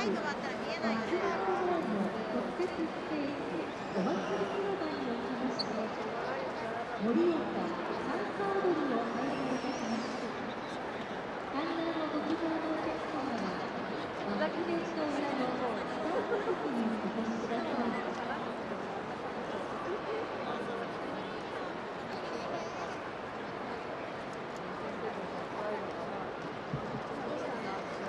ライトがあったら見えないよね特設ステージお祭り広場におきまして盛岡三叉踊りを開催いたします観覧のご希望のお客様はお祭りの裏のスタート席にお越しください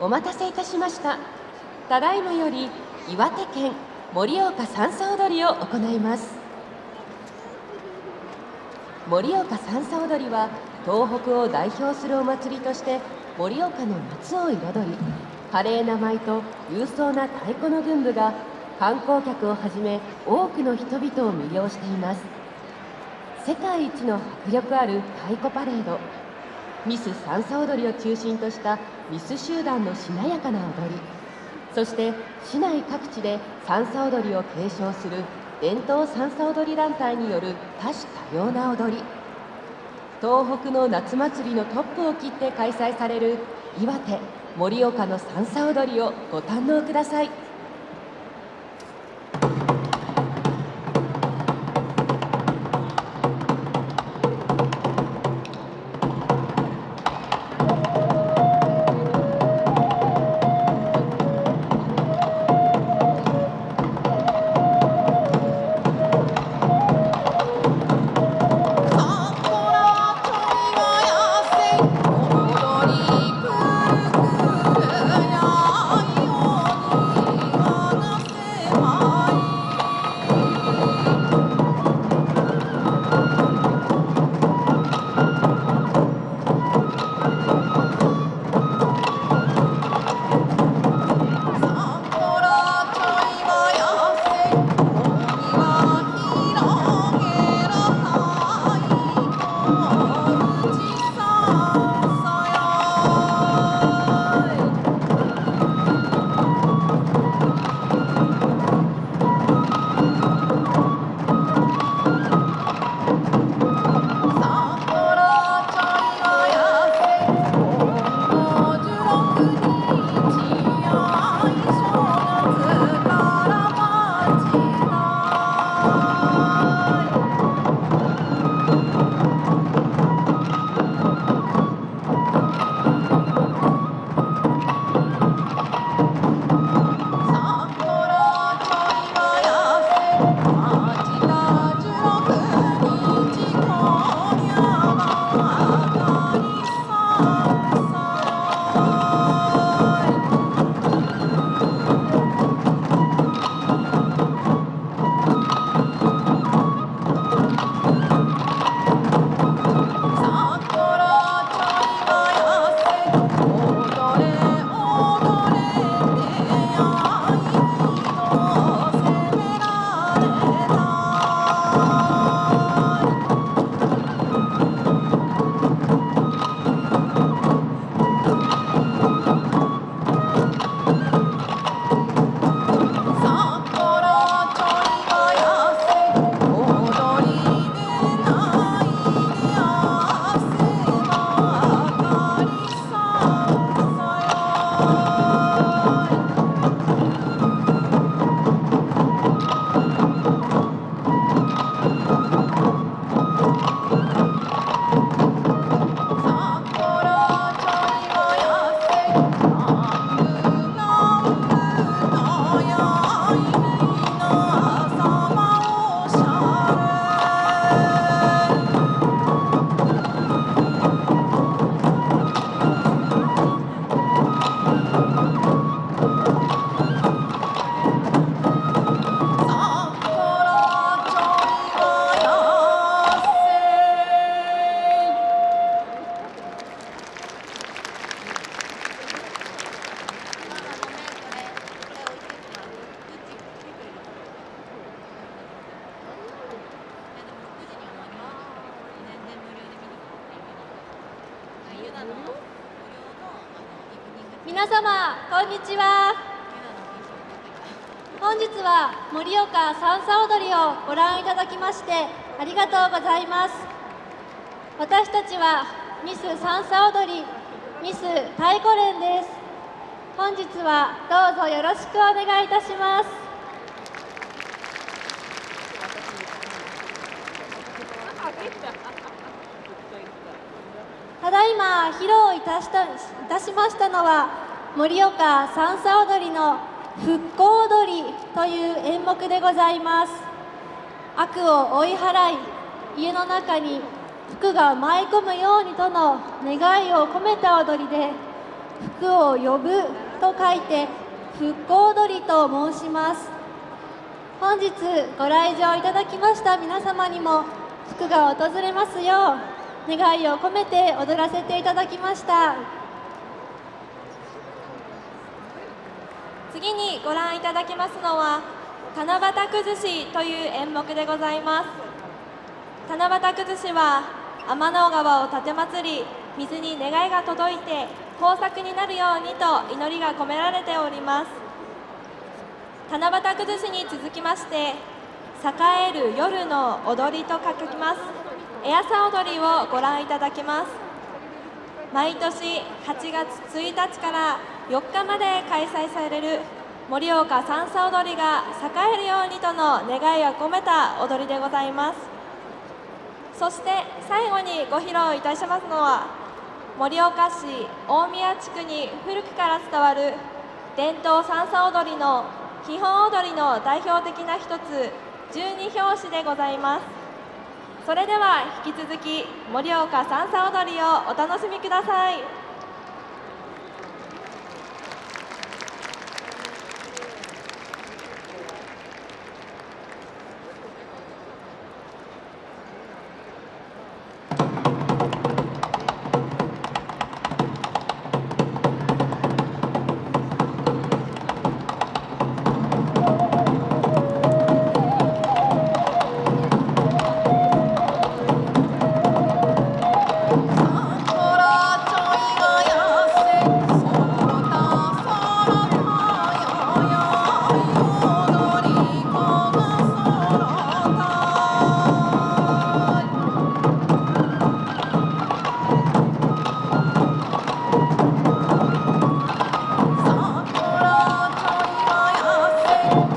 お待たせいたしました。ただいまより岩手県盛岡三叉踊りを行います。盛岡三叉踊りは東北を代表するお祭りとして盛岡の夏を彩り華麗な舞と勇壮な太鼓の群舞が観光客をはじめ多くの人々を魅了しています。世界一の迫力ある太鼓パレードミス三叉踊りを中心としたミス集団のしなやかな踊り。そして市内各地で三叉踊りを継承する伝統三叉踊り団体による多種多様な踊り東北の夏祭りのトップを切って開催される岩手盛岡の三叉踊りをご堪能ください。本日は盛岡三叉踊りをご覧いただきましてありがとうございます。私たちはミス三叉踊りミス太鼓連です。本本日はどうぞよろしくお願いいたします。ただいま披露いたしたいたしましたのは盛岡三叉踊りの復興踊りという演目でございます。悪を追い払い家の中に福が舞い込むようにとの願いを込めた踊りで福を呼ぶと書いて復興踊りと申します。本日ご来場いただきました皆様にも福が訪れますよう願いを込めて踊らせていただきました。次にご覧いただきますのは七夕崩しという演目でございます。七夕崩しは天の川を立て祭り水に願いが届いて豊作になるようにと祈りが込められております。七夕崩しに続きまして栄える夜の踊りと書きます。エアサ踊りをご覧いただきます。毎年8月1日から4日まで開催される盛岡三叉踊りが栄えるようにとの願いを込めた踊りでございます。そして最後にご披露いたしますのは盛岡市大宮地区に古くから伝わる伝統三叉踊りの基本踊りの代表的な一つ十二拍子でございます。それでは引き続き盛岡三叉踊りをお楽しみください「Thank you.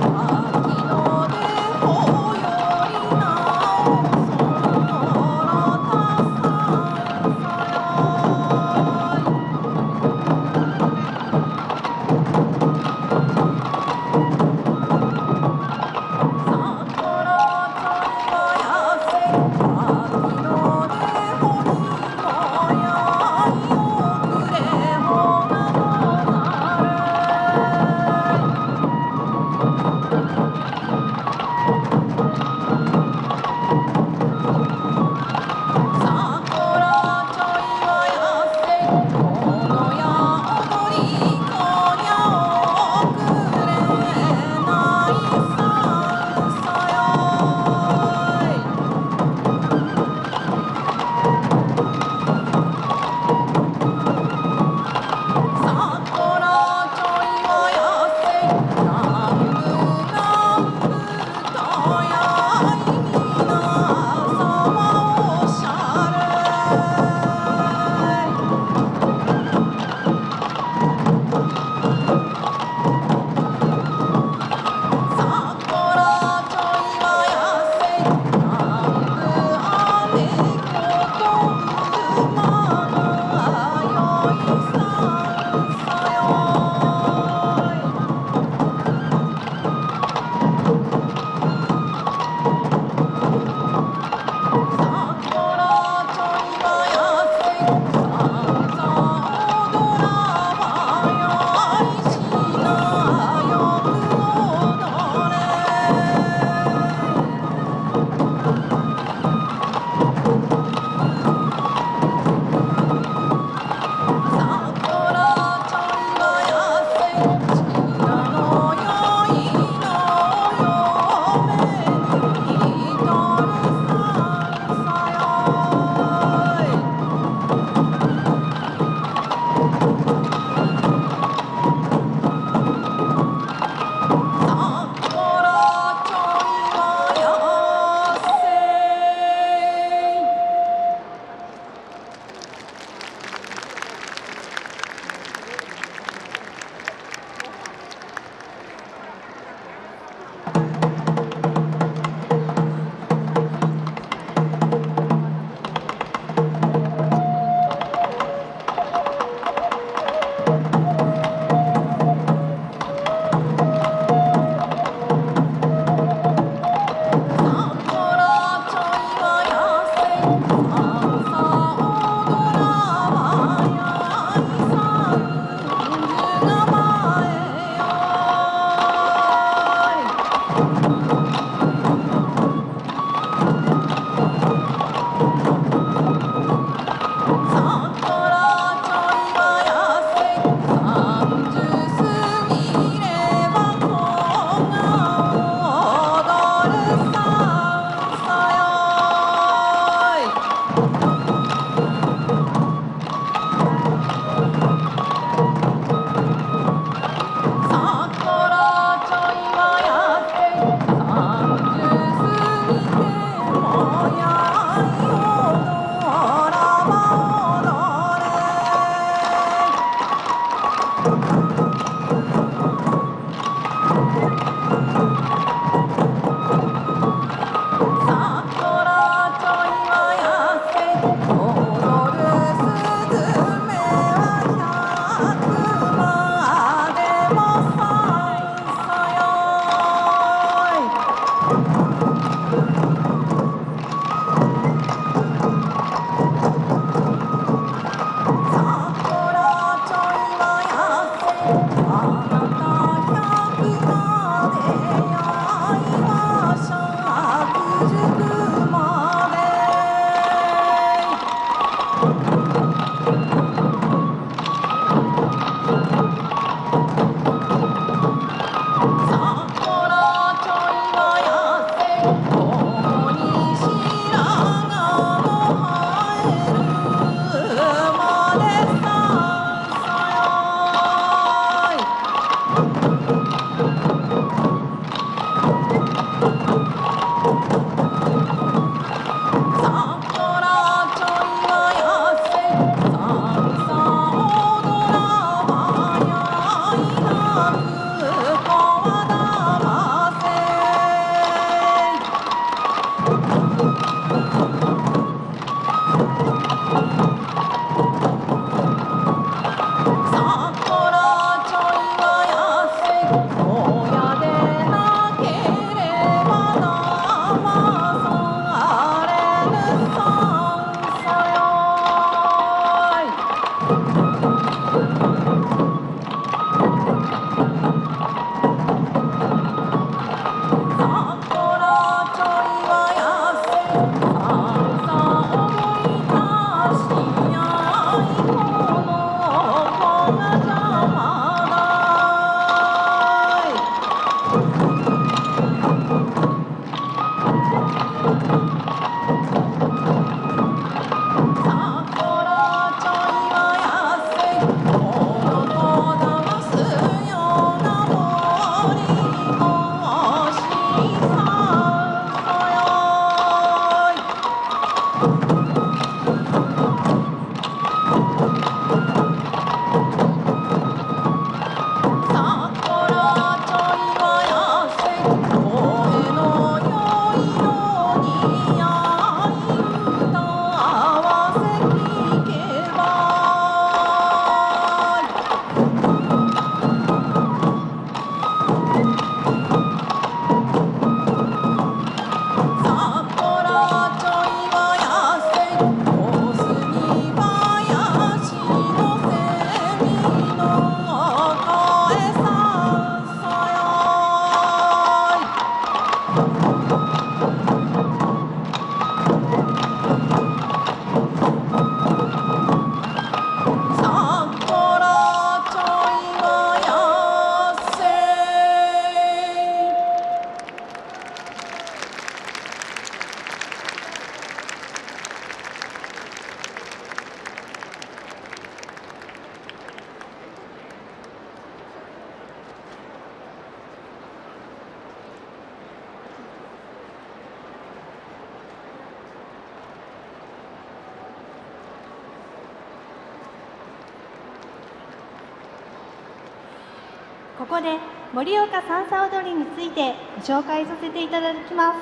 盛岡三叉踊りについて紹介させていただきます。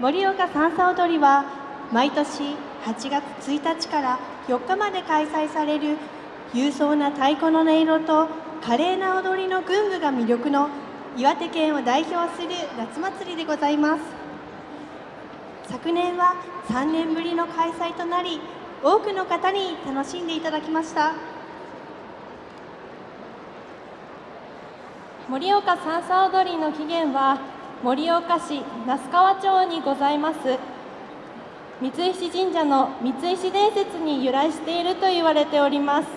盛岡三叉踊りは毎年8月1日から4日まで開催される勇壮な太鼓の音色と華麗な踊りの群舞が魅力の岩手県を代表する夏祭りでございます。昨年は3年ぶりの開催となり多くの方に楽しんでいただきました。盛岡三叉踊りの起源は盛岡市那須川町にございます。三石神社の三石伝説に由来していると言われております。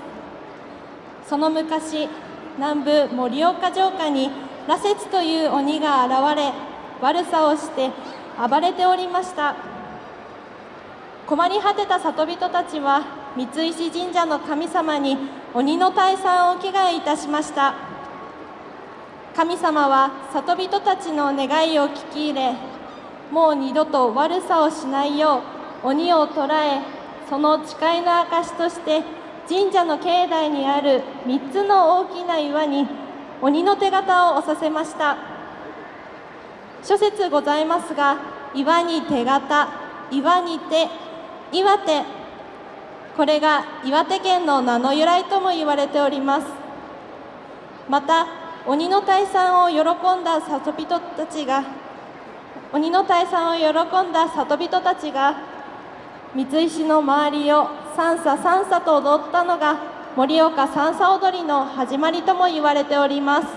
その昔南部盛岡城下に羅刹という鬼が現れ悪さをして暴れておりました。困り果てた里人たちは三石神社の神様に鬼の退散を祈願いたしました。神様は里人たちの願いを聞き入れもう二度と悪さをしないよう鬼を捕らえその誓いの証として神社の境内にある3つの大きな岩に鬼の手形を押させました。諸説ございますが岩に手形岩に手岩手。これが岩手県の名の由来とも言われております。また鬼の退散を喜んだ里人たちが鬼の退散を喜んだ里人たちが三石の周りを三叉三叉と踊ったのが盛岡三叉踊りの始まりとも言われております。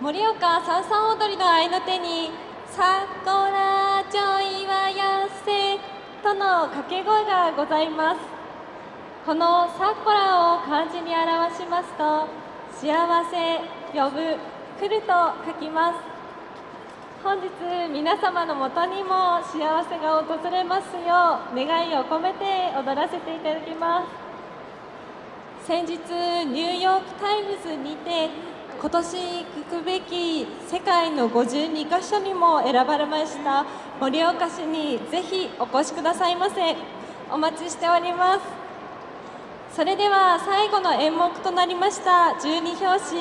盛岡三叉踊りの合いの手に「さこらちょいはやせ」との掛け声がございます。この「さこら」を漢字に表しますと「幸せ」「呼ぶ」「来る」と書きます。本日皆様のもとにも幸せが訪れますよう願いを込めて踊らせていただきます。先日ニューヨーク・タイムズにて今年聞くべき世界の52カ所にも選ばれました盛岡市にぜひお越しくださいませ。お待ちしております。それでは最後の演目となりました十二拍子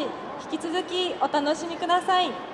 引き続きお楽しみください「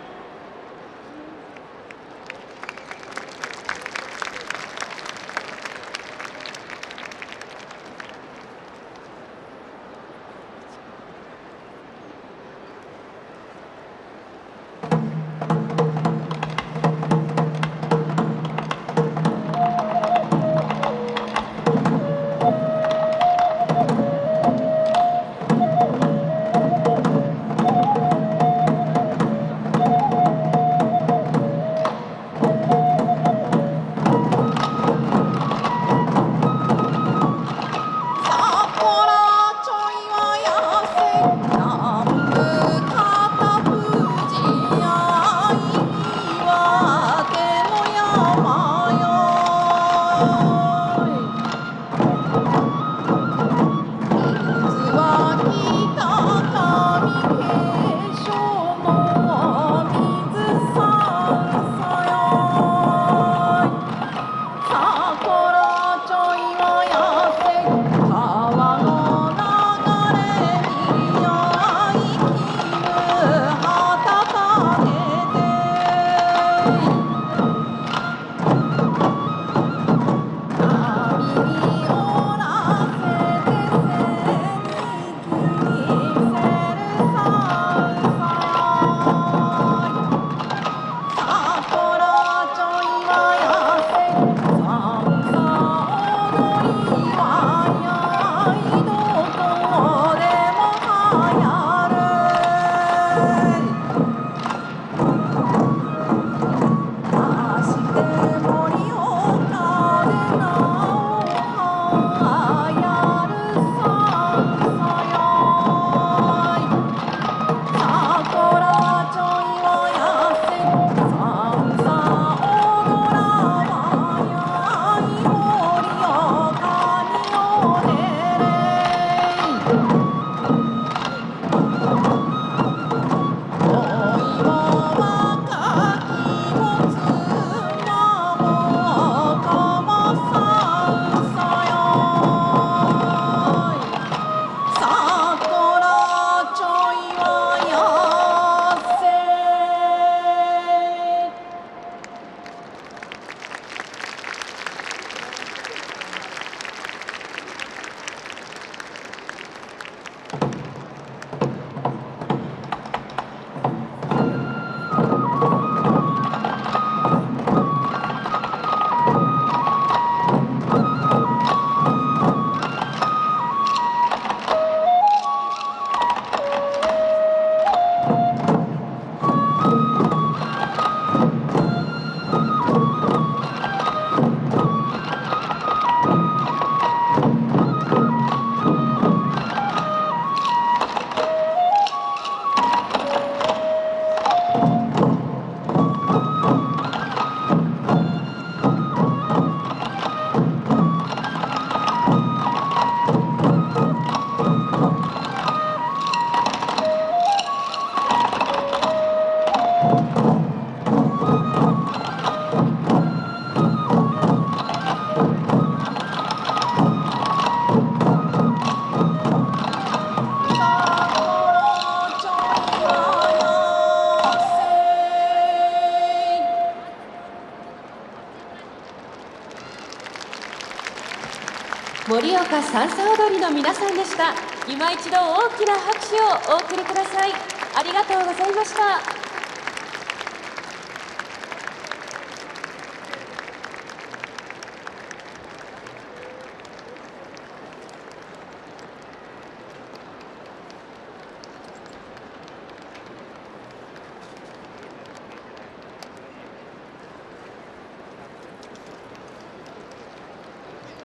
さんさ踊りの皆さんでした。今一度大きな拍手をお送りください。ありがとうございました。